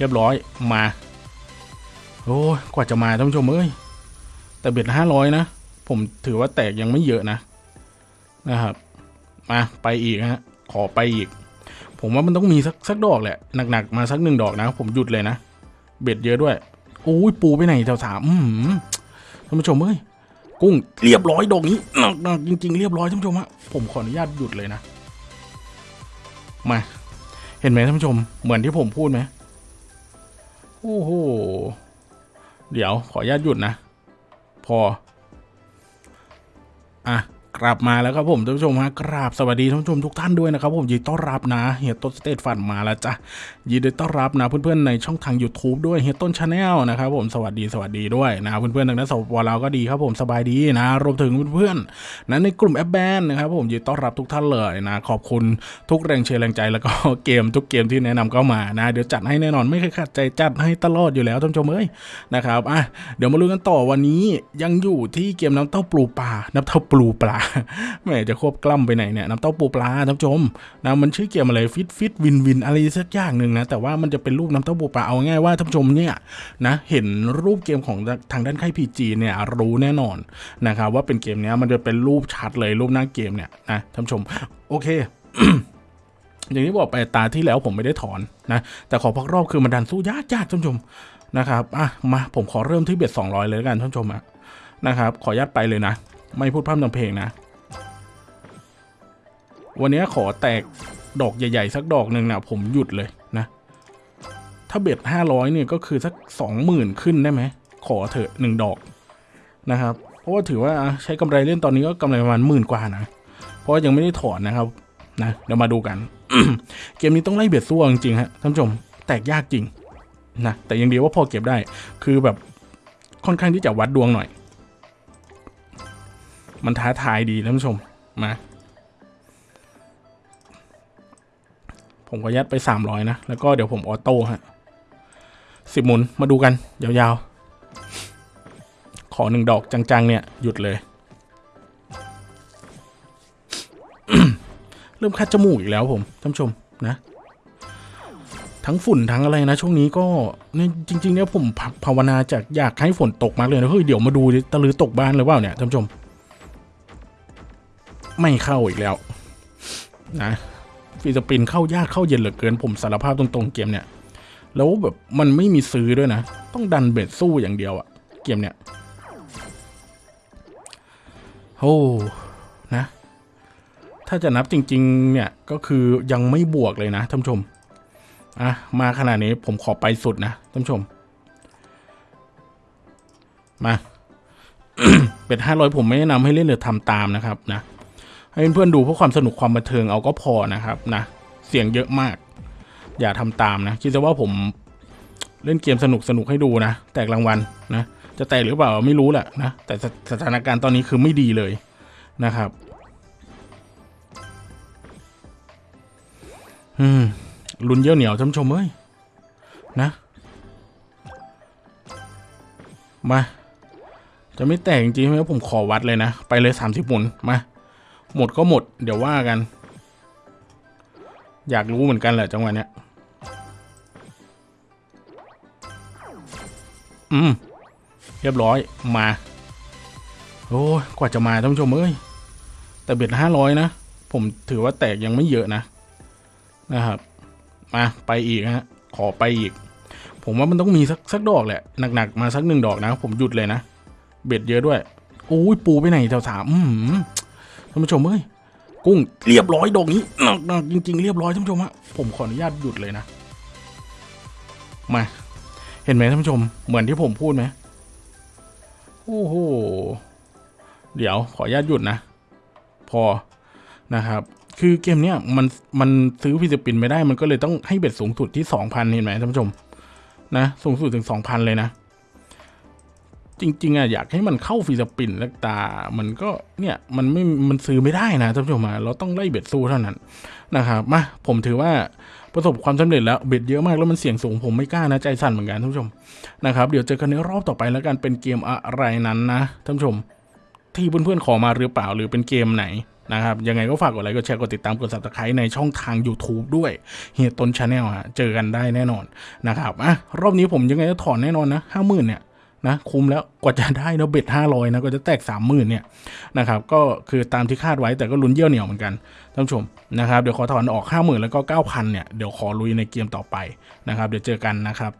เรียบร้อยมา โอ้กว่าจะมาท่านผู้ชมเอ้ยแต่เบ็ดห้าร้อยนะ ผมถือว่าแตกยังไม่เยอะนะนะครับ มาไปอีกฮะขอไปอีก ผมว่ามันต้องมีสักสักดอกแหละหนักๆมาสักหนึ่งดอกนะ ผมหยุดเลยนะ เบ็ดเยอะด้วยโอ้ยปูไปไหนแถวสามท่านผู้ชมเอ้ยกุ้งเรียบร้อยดอกนี้หนักหนักจริง ๆ เรียบร้อยท่านผู้ชมฮะผมขออนุญาตหยุดเลยนะมา เห็นไหมท่านผู้ชมเหมือนที่ผมพูดไหม โอ้โห เดี๋ยวขออนุญาตหยุดนะ พอ อะ กลับมาแล้วครับผมท่านผู้ชมฮะกราบสวัสดีท่านผู้ชมทุกท่านด้วยนะครับผมยินดีต้อนรับนะเฮียต้นสเตทฟันมาแล้วจ้ะยินดีต้อนรับนะเพื่อนๆในช่องทาง YouTube ด้วยเฮียต้น channel นะครับผมสวัสดีสวัสดีด้วยนะเพื่อนๆทางนั้นสปปลาวก็ดีครับผมสบายดีนะรวมถึงเพื่อนๆนั้นในกลุ่มแอปแบนนะครับผมยินดีต้อนรับทุกท่านเลยนะขอบคุณทุกแรงเชียร์แรงใจแล้วก็เกมทุกเกมที่แนะนำเข้ามานะเดี๋ยวจัดให้แน่นอนไม่เคยขาดใจจัดให้ตลอดอยู่แล้วท่านผู้ชมเอ้ยนะครับอะเดี๋ยวมาลุ้นกันต่อวันนี้ยังอยู่ที่เกมน้ำเต้าปลูปลาน้ำเต้าปลูปลาแหมจะควบกล้ำไปไหนเนี่ยน้ำเต้าปูปลาท่านผู้ชมนะมันชื่อเกมอะไรฟิตฟิตวินวินอะไรสักอย่างหนึ่งนะแต่ว่ามันจะเป็นรูปน้ำเต้าปูปลาเอาง่ายว่าท่านผู้ชมเนี่ยนะเห็นรูปเกมของทางด้านค่ายพีจีเนี่ยรู้แน่นอนนะครับว่าเป็นเกมเนี้ยมันจะเป็นรูปชัดเลยรูปหน้าเกมเนี่ยนะท่านผู้ชมโอเคอย่างที่บอกไปตาที่แล้วผมไม่ได้ถอนนะแต่ขอพักรอบคือมันดันสู้ยากยากท่านผู้ชมนะครับอะมาผมขอเริ่มที่เบ็ดสองร้อยเลยแล้วกันท่านผู้ชมอะนะครับขออนุญาตไปเลยนะ ไม่พูดพร่ำทำเพลงนะ วันนี้ขอแตกดอกใหญ่ ๆ สักดอกหนึ่งนะผมหยุดเลยนะ ถ้าเบ็ดห้าร้อยเนี่ยก็คือสักสองหมื่นขึ้นได้ไหม ขอเถอะหนึ่งดอกนะครับ เพราะว่าถือว่าใช้กำไรเล่นตอนนี้ก็กำไรประมาณหมื่นกว่านะ เพราะว่ายังไม่ได้ถอนนะครับนะเดี๋ยวมาดูกัน เกมนี้ต้องไล่เบ็ดสู้จริงๆฮะท่านผู้ชมแตกยากจริงนะแต่ยังดีว่าพอเก็บได้คือแบบค่อนข้างที่จะวัดดวงหน่อย มันท้าทายดีท่านผู้ชม มา ผมก็ยัดไปสามร้อยนะ แล้วก็เดี๋ยวผมออโต้ฮะสิบหมุนมาดูกัน ยาวๆ ขอหนึ่งดอกจังๆ เนี่ย หยุดเลย เริ่มคัดจมูกอีกแล้วผมท่านผู้ชมนะทั้งฝุ่นทั้งอะไรนะ ช่วงนี้ก็เนี่ยจริง ๆ เนี่ยผมภาวนาจากอยากให้ฝนตกมากเลยนะเฮ้ยเดี๋ยวมาดูดิตะลือตกบ้านหรือเปล่าเนี่ยท่านผู้ชม ไม่เข้าอีกแล้ว นะฟิลิปินเข้ายากเข้าเย็นเหลือเกินผมสารภาพตรงๆเกมเนี่ย แล้วแบบมันไม่มีซื้อด้วยนะ ต้องดันเบ็ดสู้อย่างเดียวอะเกมเนี่ยโอ้นะ ถ้าจะนับจริง ๆ เนี่ยก็คือยังไม่บวกเลยนะท่านผู้ชมอะมาขนาดนี้ผมขอไปสุดนะท่านผู้ชม มา เป็ดห้าร้อยผมไม่แนะนำให้เล่นหรือทำตามนะครับนะ ให้เพื่อนๆดูเพื่อความสนุกความบันเทิงเอาก็พอนะครับนะเสียงเยอะมาก อย่าทำตามนะ คิดซะว่าผมเล่นเกมสนุกสนุกให้ดูนะ แตกรางวัลนะ จะแตกหรือเปล่าไม่รู้แหละนะ แต่สถานการณ์ตอนนี้คือไม่ดีเลยนะครับ อืมลุนเยี่ยวเหนียวท่านชมเอ้ยนะ มา จะไม่แตกจริงไหมผมขอวัดเลยนะ ไปเลยสามสิบหมุนมา หมดก็หมด เดี๋ยวว่ากัน อยากรู้เหมือนกันแหละจังหวะเนี้ย อืม เรียบร้อยมา โอ้ยกว่าจะมาท่านผู้ชมเอ้ย แต่เบ็ดห้าร้อยนะ ผมถือว่าแตกยังไม่เยอะนะ นะครับ มาไปอีกฮะ ขอไปอีก ผมว่ามันต้องมีสักสักดอกแหละ หนักๆ มาสักหนึ่งดอกนะ ผมหยุดเลยนะ เบ็ดเยอะด้วย โอ้ยปูไปไหนแถวสามอืม ท่านผู้ชมเอ้ยกุ้งเรียบร้อยดอกนี้หนักหนักจริง ๆ เรียบร้อยท่านผู้ชมฮะผมขออนุญาตหยุดเลยนะมา เห็นไหมท่านผู้ชม เหมือนที่ผมพูดไหมโอ้โหเดี๋ยวขออนุญาตหยุดนะ พอนะครับ คือเกมเนี้ยมันมันซื้อ free spin ไม่ได้มันก็เลยต้องให้ bet สูงสุดที่สองพันเห็นไหมท่านผู้ชม นะ สูงสุดถึงสองพันเลยนะ จริงๆอะอยากให้มันเข้า free spin แล้วตา มันก็เนี่ยมันไม่มันซื้อไม่ได้นะท่านผู้ชมเราต้องไล่ bet สู้เท่านั้นนะครับมาผมถือว่าประสบความสำเร็จแล้ว bet เยอะมากแล้วมันเสี่ยงสูงผมไม่กล้านะใจสั่นเหมือนกันท่านผู้ชมนะครับเดี๋ยวเจอกันในรอบต่อไปแล้วกันเป็นเกมอะไรนั้นนะท่านผู้ชม ที่เพื่อนๆขอมาหรือเปล่าหรือเป็นเกมไหนนะครับ ยังไงก็ฝากกดไลค์กดแชร์กดติดตามกด subscribe ในช่องทาง YouTube ด้วยเฮียต้น channel ฮะเจอกันได้แน่นอนนะครับอะรอบนี้ผมยังไงก็ถอนแน่นอนนะห้าหมื่นเนี่ย นะคุ้มแล้วกว่าจะได้นะ bet ห้าร้อยนะก็จะแตกสามหมื่นเนี่ยนะครับก็คือตามที่คาดไว้แต่ก็ลุ้นเยี่ยวเหนียวเหมือนกันท่านผู้ชมนะครับเดี๋ยวขอถอนออกห้าหมื่นแล้วก็เก้าพันเนี่ยเดี๋ยวขอลุยในเกมต่อไปนะครับเดี๋ยวเจอกันนะครับ